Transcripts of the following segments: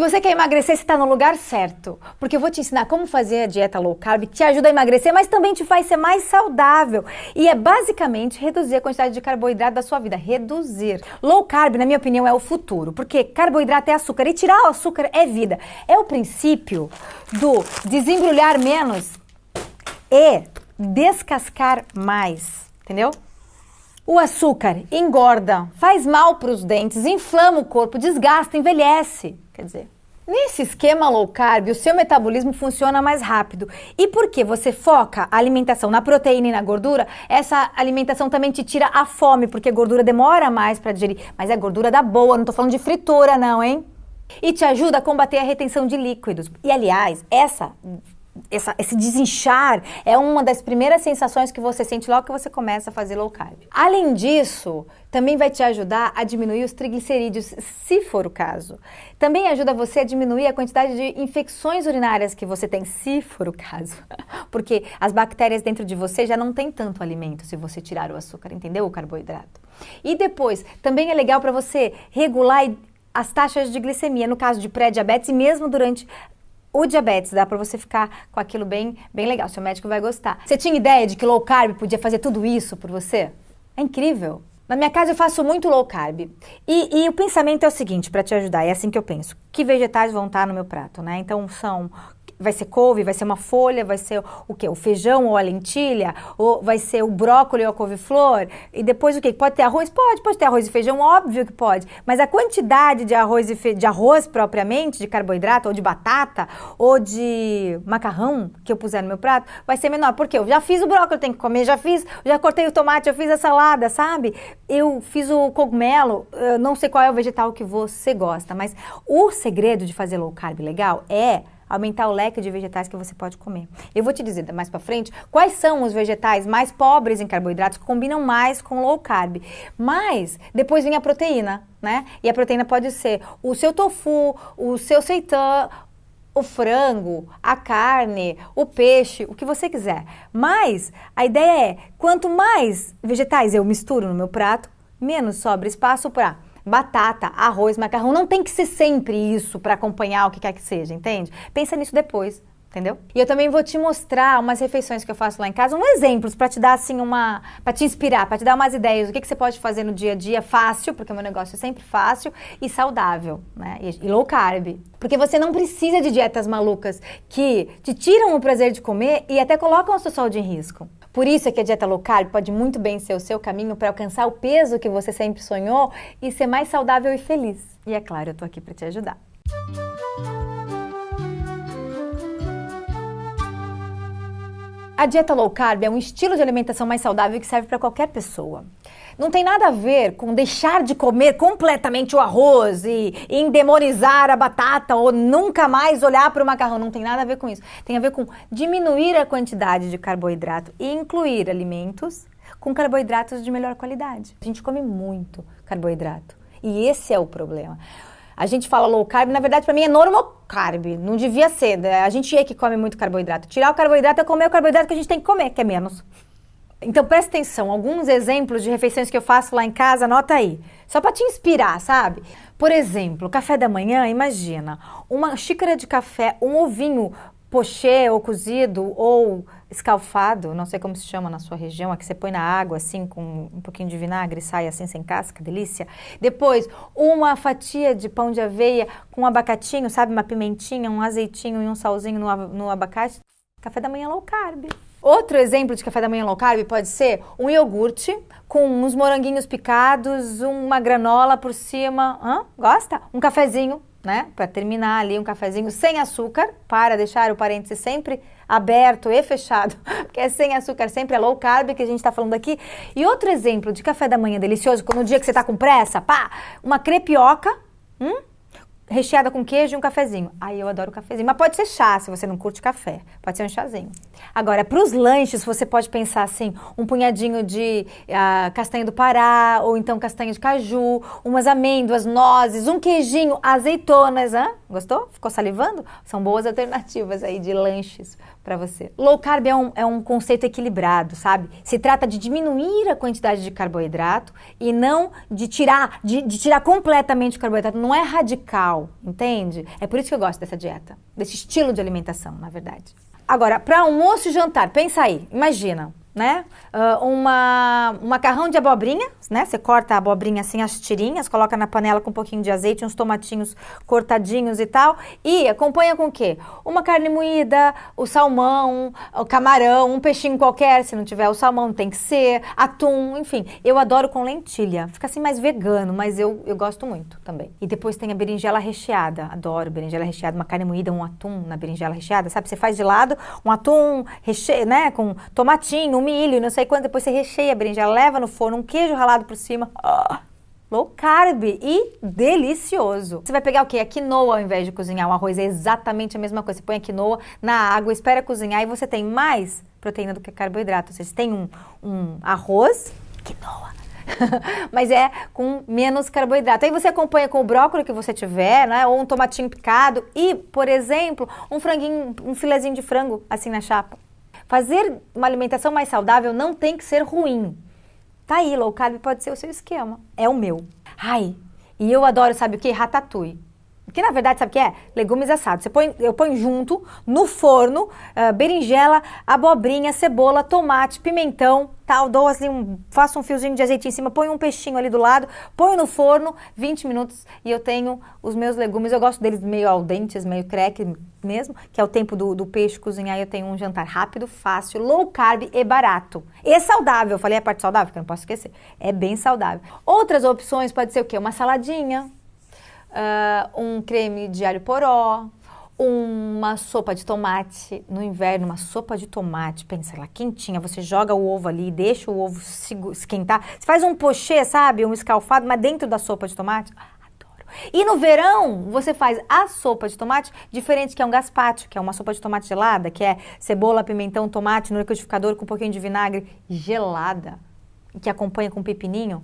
Se você quer emagrecer, você está no lugar certo, porque eu vou te ensinar como fazer a dieta low carb, que te ajuda a emagrecer, mas também te faz ser mais saudável. E é basicamente reduzir a quantidade de carboidrato da sua vida. Reduzir. Low carb, na minha opinião, é o futuro, porque carboidrato é açúcar e tirar o açúcar é vida. É o princípio do desembrulhar menos e descascar mais, entendeu? O açúcar engorda, faz mal para os dentes, inflama o corpo, desgasta, envelhece. Quer dizer, nesse esquema low carb, o seu metabolismo funciona mais rápido. E porque você foca a alimentação na proteína e na gordura, essa alimentação também te tira a fome, porque a gordura demora mais para digerir. Mas é gordura da boa, não estou falando de fritura não, hein? E te ajuda a combater a retenção de líquidos. E aliás, essa essa, esse desinchar é uma das primeiras sensações que você sente logo que você começa a fazer low carb. Além disso, também vai te ajudar a diminuir os triglicerídeos, se for o caso. Também ajuda você a diminuir a quantidade de infecções urinárias que você tem, se for o caso. Porque as bactérias dentro de você já não tem tanto alimento se você tirar o açúcar, entendeu? O carboidrato. E depois, também é legal para você regular as taxas de glicemia, no caso de pré-diabetes e mesmo durante o diabetes, dá para você ficar com aquilo bem, bem legal, seu médico vai gostar. Você tinha ideia de que low carb podia fazer tudo isso por você? É incrível. Na minha casa eu faço muito low carb. E, e o pensamento é o seguinte, para te ajudar, é assim que eu penso. Que vegetais vão estar no meu prato, né? Então são vai ser couve, vai ser uma folha, vai ser o que? O feijão ou a lentilha, ou vai ser o brócolis ou a couve-flor, e depois o que? Pode ter arroz? Pode, pode ter arroz e feijão, óbvio que pode, mas a quantidade de arroz e fe... de arroz propriamente, de carboidrato, ou de batata, ou de macarrão que eu puser no meu prato, vai ser menor, porque eu já fiz o brócolis, eu tenho que comer, já fiz, já cortei o tomate, já fiz a salada, sabe? Eu fiz o cogumelo, eu não sei qual é o vegetal que você gosta, mas o segredo de fazer low carb legal é aumentar o leque de vegetais que você pode comer. Eu vou te dizer mais para frente quais são os vegetais mais pobres em carboidratos que combinam mais com low carb. Mas depois vem a proteína, né? E a proteína pode ser o seu tofu, o seu seitan, o frango, a carne, o peixe, o que você quiser. Mas a ideia é, quanto mais vegetais eu misturo no meu prato, menos sobra espaço para batata, arroz, macarrão. Não tem que ser sempre isso para acompanhar o que quer que seja, entende? Pensa nisso depois. Entendeu? E eu também vou te mostrar umas refeições que eu faço lá em casa, um exemplos para te dar assim uma, para te inspirar, para te dar umas ideias do que, que você pode fazer no dia a dia fácil, porque o meu negócio é sempre fácil e saudável, né? E, e low carb. Porque você não precisa de dietas malucas que te tiram o prazer de comer e até colocam a sua saúde em risco. Por isso é que a dieta low carb pode muito bem ser o seu caminho para alcançar o peso que você sempre sonhou e ser mais saudável e feliz. E é claro, eu tô aqui para te ajudar. A dieta low carb é um estilo de alimentação mais saudável que serve para qualquer pessoa. Não tem nada a ver com deixar de comer completamente o arroz e, endemonizar a batata ou nunca mais olhar para o macarrão. Não tem nada a ver com isso. Tem a ver com diminuir a quantidade de carboidrato e incluir alimentos com carboidratos de melhor qualidade. A gente come muito carboidrato e esse é o problema. A gente fala low carb, na verdade para mim é normal carb, não devia ser. Né? A gente é que come muito carboidrato. Tirar o carboidrato é comer o carboidrato que a gente tem que comer, que é menos. Então presta atenção, alguns exemplos de refeições que eu faço lá em casa, anota aí. Só para te inspirar, sabe? Por exemplo, café da manhã, imagina, uma xícara de café, um ovinho pochê ou cozido ou escalfado, não sei como se chama na sua região, aqui você põe na água assim com um pouquinho de vinagre e sai assim sem casca, delícia. Depois, uma fatia de pão de aveia com um abacatinho, sabe, uma pimentinha, um azeitinho e um salzinho no, no abacate. Café da manhã low carb. Outro exemplo de café da manhã low carb pode ser um iogurte com uns moranguinhos picados, uma granola por cima. Hã? Gosta? Um cafezinho, né? Para terminar ali, um cafezinho sem açúcar, para deixar o parêntese sempre aberto e fechado, porque é sem açúcar, sempre é low carb que a gente está falando aqui. E outro exemplo de café da manhã delicioso, no dia que você está com pressa, pá, uma crepioca, hum? Recheada com queijo e um cafezinho. Aí eu adoro cafezinho. Mas pode ser chá, se você não curte café. Pode ser um chazinho. Agora, para os lanches, você pode pensar assim, um punhadinho de uh, castanha do Pará, ou então castanha de caju, umas amêndoas, nozes, um queijinho, azeitonas. Hã? Gostou? Ficou salivando? São boas alternativas aí de lanches para você. Low carb é um, é um conceito equilibrado, sabe? Se trata de diminuir a quantidade de carboidrato e não de tirar, de, de tirar completamente o carboidrato. Não é radical entende? É por isso que eu gosto dessa dieta, desse estilo de alimentação, na verdade. Agora, para almoço e jantar, pensa aí, imagina, né? Uh, uma, um macarrão de abobrinha, né? Você corta a abobrinha assim, as tirinhas, coloca na panela com um pouquinho de azeite, uns tomatinhos cortadinhos e tal. E acompanha com o quê? Uma carne moída, o salmão, o camarão, um peixinho qualquer, se não tiver o salmão tem que ser, atum, enfim. Eu adoro com lentilha. Fica assim mais vegano, mas eu, eu gosto muito também. E depois tem a berinjela recheada. Adoro berinjela recheada, uma carne moída, um atum na berinjela recheada, sabe? Você faz de lado um atum recheio, né? Com tomatinho, milho, não sei quanto, depois você recheia a berinjela, leva no forno, um queijo ralado por cima. Oh, low carb e delicioso. Você vai pegar o quê? A quinoa ao invés de cozinhar. O arroz é exatamente a mesma coisa. Você põe a quinoa na água, espera cozinhar e você tem mais proteína do que carboidrato. Você tem um, um arroz, quinoa. mas é com menos carboidrato. Aí você acompanha com o brócolis que você tiver, né? Ou um tomatinho picado e, por exemplo, um franguinho, um filezinho de frango assim na chapa. Fazer uma alimentação mais saudável não tem que ser ruim. Tá aí, low carb pode ser o seu esquema. É o meu. Ai, e eu adoro, sabe o que? Ratatouille. Que na verdade, sabe o que é? Legumes assados. Você põe, eu ponho junto no forno uh, berinjela, abobrinha, cebola, tomate, pimentão, tal. Dou assim, um, faço um fiozinho de azeite em cima, ponho um peixinho ali do lado, ponho no forno, 20 minutos e eu tenho os meus legumes. Eu gosto deles meio al dente, meio crack mesmo, que é o tempo do, do peixe cozinhar. Eu tenho um jantar rápido, fácil, low carb e barato. E saudável. Eu falei a parte saudável, que eu não posso esquecer. É bem saudável. Outras opções pode ser o quê? Uma saladinha uh, um creme de alho poró, uma sopa de tomate. No inverno, uma sopa de tomate, pensa lá, quentinha. Você joga o ovo ali, deixa o ovo esquentar. Você faz um pochê, sabe? Um escalfado, mas dentro da sopa de tomate. Adoro. E no verão, você faz a sopa de tomate diferente, que é um gazpacho, que é uma sopa de tomate gelada, que é cebola, pimentão, tomate no liquidificador com um pouquinho de vinagre gelada, que acompanha com pepininho.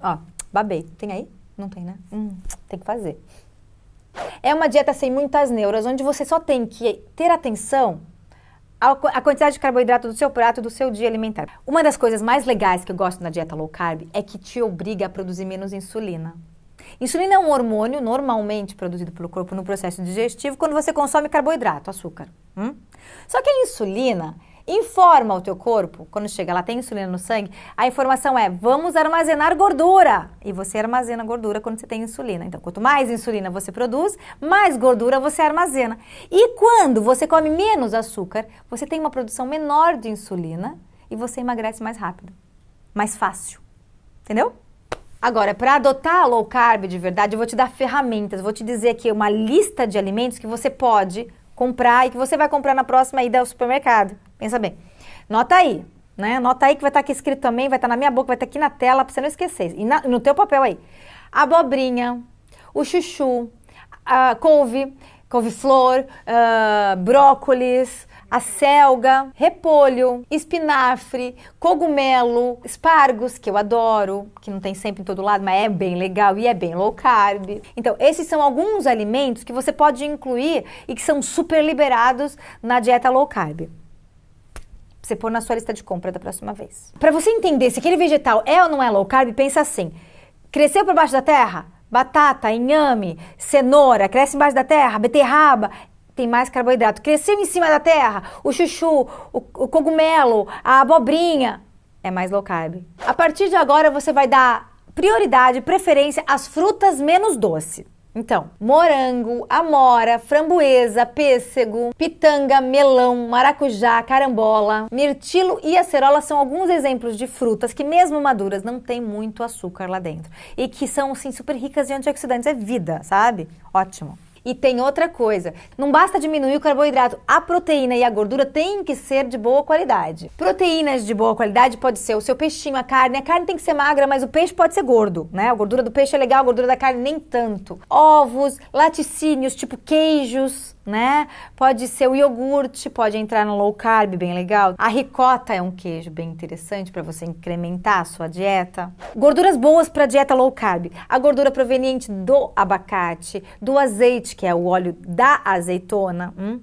Ó, babei. Tem aí? Não tem, né? Hum, tem que fazer. É uma dieta sem muitas neuras, onde você só tem que ter atenção à quantidade de carboidrato do seu prato do seu dia alimentar. Uma das coisas mais legais que eu gosto na dieta low carb é que te obriga a produzir menos insulina. Insulina é um hormônio normalmente produzido pelo corpo no processo digestivo quando você consome carboidrato, açúcar. Hum? Só que a insulina informa o teu corpo, quando chega lá tem insulina no sangue, a informação é vamos armazenar gordura. E você armazena gordura quando você tem insulina. Então, quanto mais insulina você produz, mais gordura você armazena. E quando você come menos açúcar, você tem uma produção menor de insulina e você emagrece mais rápido, mais fácil. Entendeu? Agora, para adotar a low carb de verdade, eu vou te dar ferramentas, vou te dizer aqui uma lista de alimentos que você pode comprar e que você vai comprar na próxima ida ao supermercado. Pensa bem. Nota aí, né? Nota aí que vai estar tá aqui escrito também, vai estar tá na minha boca, vai estar tá aqui na tela para você não esquecer. E na, no teu papel aí. Abobrinha, o chuchu, a couve, couve-flor, uh, brócolis, a selga, repolho, espinafre, cogumelo, espargos, que eu adoro, que não tem sempre em todo lado, mas é bem legal e é bem low carb. Então, esses são alguns alimentos que você pode incluir e que são super liberados na dieta low carb você pôr na sua lista de compra da próxima vez. Para você entender se aquele vegetal é ou não é low carb, pensa assim: cresceu por baixo da terra? Batata, inhame, cenoura, cresce embaixo da terra, beterraba, tem mais carboidrato. Cresceu em cima da terra, o chuchu, o, o cogumelo, a abobrinha, é mais low carb. A partir de agora você vai dar prioridade, preferência às frutas menos doces. Então, morango, amora, framboesa, pêssego, pitanga, melão, maracujá, carambola, mirtilo e acerola são alguns exemplos de frutas que, mesmo maduras, não tem muito açúcar lá dentro. E que são, assim, super ricas em antioxidantes. É vida, sabe? Ótimo. E tem outra coisa, não basta diminuir o carboidrato, a proteína e a gordura têm que ser de boa qualidade. Proteínas de boa qualidade pode ser o seu peixinho, a carne. A carne tem que ser magra, mas o peixe pode ser gordo, né? A gordura do peixe é legal, a gordura da carne nem tanto. Ovos, laticínios, tipo queijos, né? Pode ser o iogurte, pode entrar no low carb, bem legal. A ricota é um queijo bem interessante para você incrementar a sua dieta. Gorduras boas para dieta low carb. A gordura proveniente do abacate, do azeite, que é o óleo da azeitona, hum?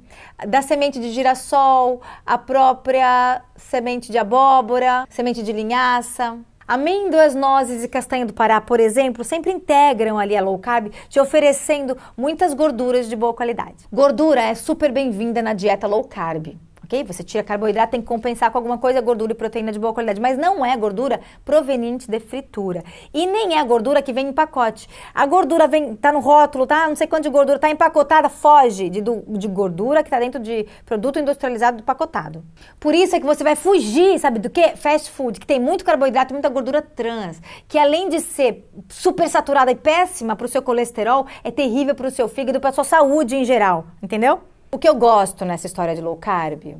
da semente de girassol, a própria semente de abóbora, semente de linhaça. Amêndoas, nozes e castanha do Pará, por exemplo, sempre integram ali a low carb, te oferecendo muitas gorduras de boa qualidade. Gordura é super bem-vinda na dieta low carb ok? Você tira carboidrato, tem que compensar com alguma coisa, gordura e proteína de boa qualidade, mas não é gordura proveniente de fritura. E nem é gordura que vem em pacote. A gordura vem, tá no rótulo, tá? Não sei quanto de gordura, tá empacotada, foge de, de gordura que tá dentro de produto industrializado pacotado. Por isso é que você vai fugir, sabe do que? Fast food, que tem muito carboidrato, muita gordura trans, que além de ser super saturada e péssima para o seu colesterol, é terrível para o seu fígado, para a sua saúde em geral, entendeu? O que eu gosto nessa história de low carb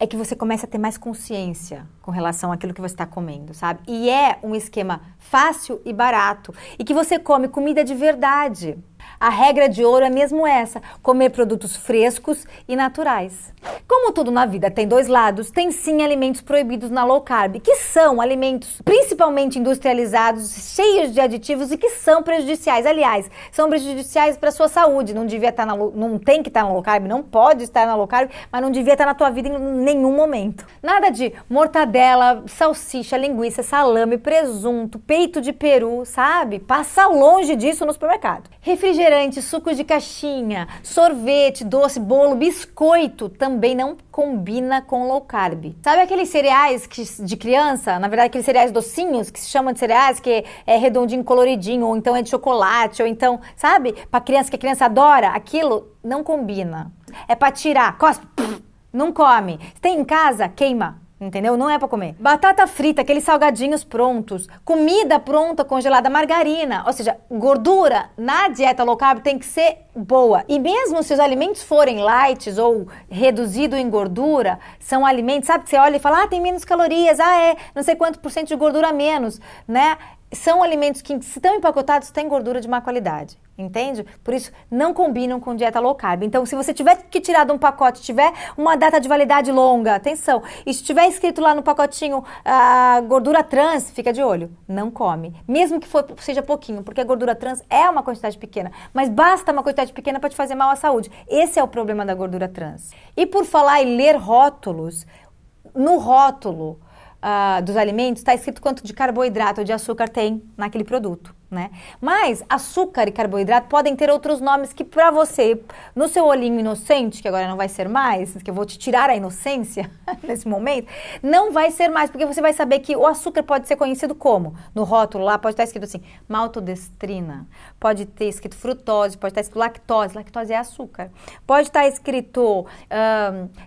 é que você começa a ter mais consciência com relação àquilo que você está comendo, sabe? E é um esquema fácil e barato e que você come comida de verdade. A regra de ouro é mesmo essa: comer produtos frescos e naturais. Como tudo na vida tem dois lados, tem sim alimentos proibidos na low carb, que são alimentos principalmente industrializados, cheios de aditivos e que são prejudiciais. Aliás, são prejudiciais para a sua saúde. Não devia estar tá na não tem que estar tá na low carb, não pode estar na low carb, mas não devia estar tá na tua vida em nenhum momento. Nada de mortadela, salsicha, linguiça, salame, presunto, peito de peru, sabe? Passa longe disso no supermercado. Refrigerante refrigerante, suco de caixinha, sorvete, doce, bolo, biscoito também não combina com low carb. Sabe aqueles cereais que, de criança? Na verdade, aqueles cereais docinhos que se chamam de cereais, que é redondinho, coloridinho, ou então é de chocolate, ou então, sabe? Para criança que a criança adora, aquilo não combina. É para tirar, cospe, não come. Tem em casa, queima. Entendeu? Não é para comer. Batata frita, aqueles salgadinhos prontos, comida pronta, congelada, margarina, ou seja, gordura na dieta low carb tem que ser boa. E mesmo se os alimentos forem light ou reduzido em gordura, são alimentos, sabe que você olha e fala: "Ah, tem menos calorias, ah, é, não sei quanto por cento de gordura menos", né? São alimentos que, se estão empacotados, têm gordura de má qualidade entende? Por isso, não combinam com dieta low carb. Então, se você tiver que tirar de um pacote, tiver uma data de validade longa, atenção, e se tiver escrito lá no pacotinho a gordura trans, fica de olho, não come. Mesmo que for, seja pouquinho, porque a gordura trans é uma quantidade pequena, mas basta uma quantidade pequena para te fazer mal à saúde. Esse é o problema da gordura trans. E por falar em ler rótulos, no rótulo, uh, dos alimentos está escrito quanto de carboidrato ou de açúcar tem naquele produto né? Mas açúcar e carboidrato podem ter outros nomes que para você, no seu olhinho inocente, que agora não vai ser mais, que eu vou te tirar a inocência nesse momento, não vai ser mais, porque você vai saber que o açúcar pode ser conhecido como, no rótulo lá pode estar escrito assim, maltodestrina, pode ter escrito frutose, pode estar escrito lactose, lactose é açúcar, pode estar escrito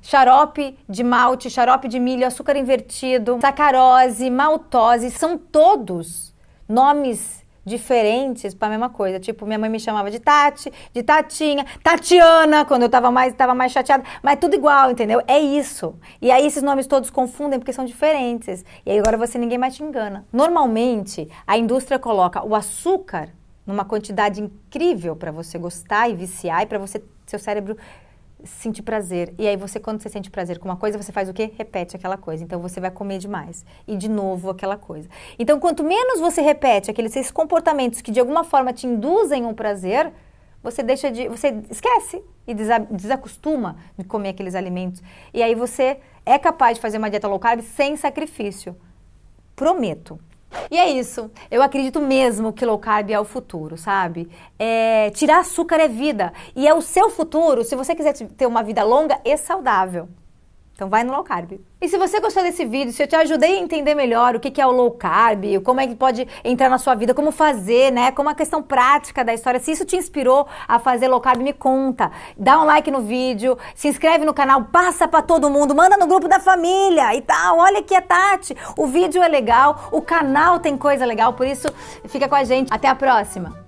xarope de malte, xarope de milho, açúcar invertido, sacarose, maltose, são todos nomes diferentes para a mesma coisa. Tipo, minha mãe me chamava de Tati, de Tatinha, Tatiana, quando eu estava mais, tava mais chateada, mas tudo igual, entendeu? É isso. E aí esses nomes todos confundem porque são diferentes. E aí agora você ninguém mais te engana. Normalmente, a indústria coloca o açúcar numa quantidade incrível para você gostar e viciar e para você seu cérebro sentir prazer. E aí você, quando você sente prazer com uma coisa, você faz o quê? Repete aquela coisa. Então você vai comer demais. E de novo aquela coisa. Então, quanto menos você repete aqueles comportamentos que de alguma forma te induzem um prazer, você deixa de. você esquece e desacostuma de comer aqueles alimentos. E aí você é capaz de fazer uma dieta low carb sem sacrifício. Prometo. E é isso. Eu acredito mesmo que low carb é o futuro, sabe? É, tirar açúcar é vida. E é o seu futuro se você quiser ter uma vida longa e saudável. Então vai no low carb. E se você gostou desse vídeo, se eu te ajudei a entender melhor o que é o low carb, como é que pode entrar na sua vida, como fazer, né? Como a questão prática da história, se isso te inspirou a fazer low carb, me conta. Dá um like no vídeo, se inscreve no canal, passa para todo mundo, manda no grupo da família e tal. Olha aqui a Tati. O vídeo é legal, o canal tem coisa legal, por isso fica com a gente. Até a próxima.